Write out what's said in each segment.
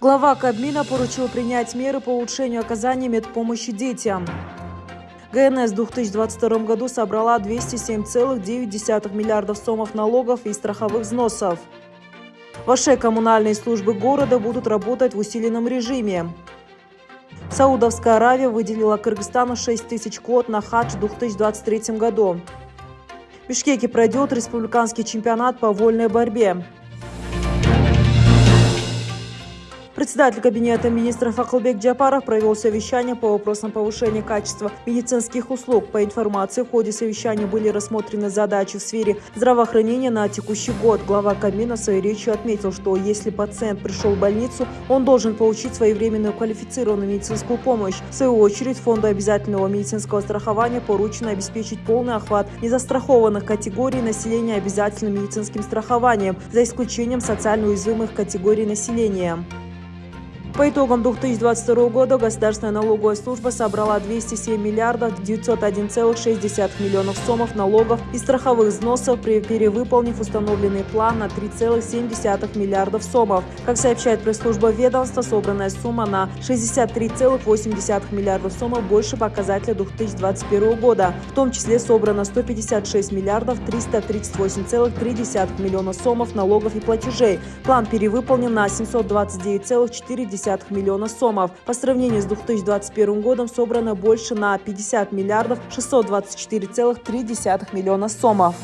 Глава Кабмина поручил принять меры по улучшению оказания медпомощи детям. ГНС в 2022 году собрала 207,9 миллиардов сомов налогов и страховых взносов. Ваши коммунальные службы города будут работать в усиленном режиме. Саудовская Аравия выделила Кыргызстану 6 тысяч квот на хадж в 2023 году. В Бишкеке пройдет республиканский чемпионат по вольной борьбе. Председатель Кабинета министров Акылбек Джапаров провел совещание по вопросам повышения качества медицинских услуг. По информации, в ходе совещания были рассмотрены задачи в сфере здравоохранения на текущий год. Глава Кабмина в своей речи отметил, что если пациент пришел в больницу, он должен получить своевременную квалифицированную медицинскую помощь. В свою очередь, Фонду обязательного медицинского страхования поручено обеспечить полный охват незастрахованных категорий населения обязательным медицинским страхованием, за исключением социально уязвимых категорий населения. По итогам 2022 года Государственная налоговая служба собрала 207 миллиардов 901,6 миллионов сомов налогов и страховых взносов, перевыполнив установленный план на 3,7 миллиардов сомов. Как сообщает пресс-служба ведомства, собранная сумма на 63,8 миллиардов сомов больше показателя 2021 года. В том числе собрано 156 миллиардов 338,3 миллиона сомов налогов и платежей. План перевыполнен на 729,4 миллиона сомов. По сравнению с 2021 годом собрано больше на 50 миллиардов 624,3 миллиона сомов.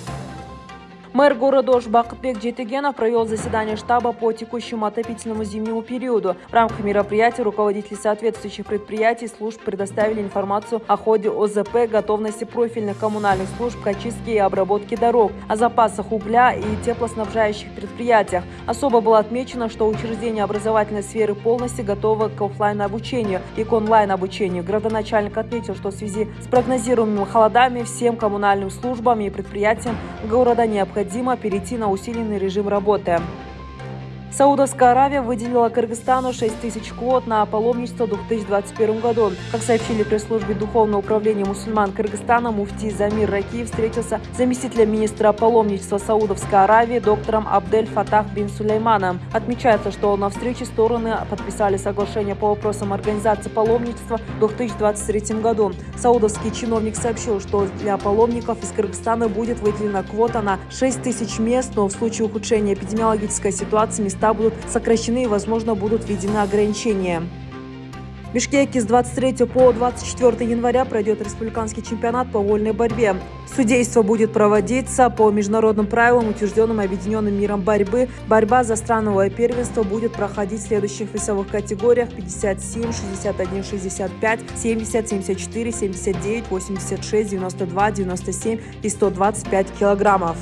Мэр города Ош Бакытбек Жетегенов провел заседание штаба по текущему отопительному зимнему периоду. В рамках мероприятия руководители соответствующих предприятий и служб предоставили информацию о ходе ОЗП, готовности профильных коммунальных служб к очистке и обработке дорог, о запасах угля и теплоснабжающих предприятиях. Особо было отмечено, что учреждения образовательной сферы полностью готовы к офлайн обучению и к онлайн-обучению. Градоначальник отметил, что в связи с прогнозируемыми холодами всем коммунальным службам и предприятиям города необходимо необходимо перейти на усиленный режим работы. Саудовская Аравия выделила Кыргызстану 6 тысяч квот на паломничество в 2021 году. Как сообщили пресс-службе Духовного управления мусульман Кыргызстана, муфти Замир Ракиев встретился с заместителем министра паломничества Саудовской Аравии доктором Абдель Фатах бин Сулейманом. Отмечается, что на встрече стороны подписали соглашение по вопросам организации паломничества в 2023 году. Саудовский чиновник сообщил, что для паломников из Кыргызстана будет выделена квота на 6 тысяч мест, но в случае ухудшения эпидемиологической ситуации места места будут сокращены и, возможно, будут введены ограничения. В Бишкеке с 23 по 24 января пройдет республиканский чемпионат по вольной борьбе. Судейство будет проводиться по международным правилам, утвержденным Объединенным миром борьбы. Борьба за страновое первенство будет проходить в следующих весовых категориях 57, 61, 65, 70, 74, 79, 86, 92, 97 и 125 килограммов.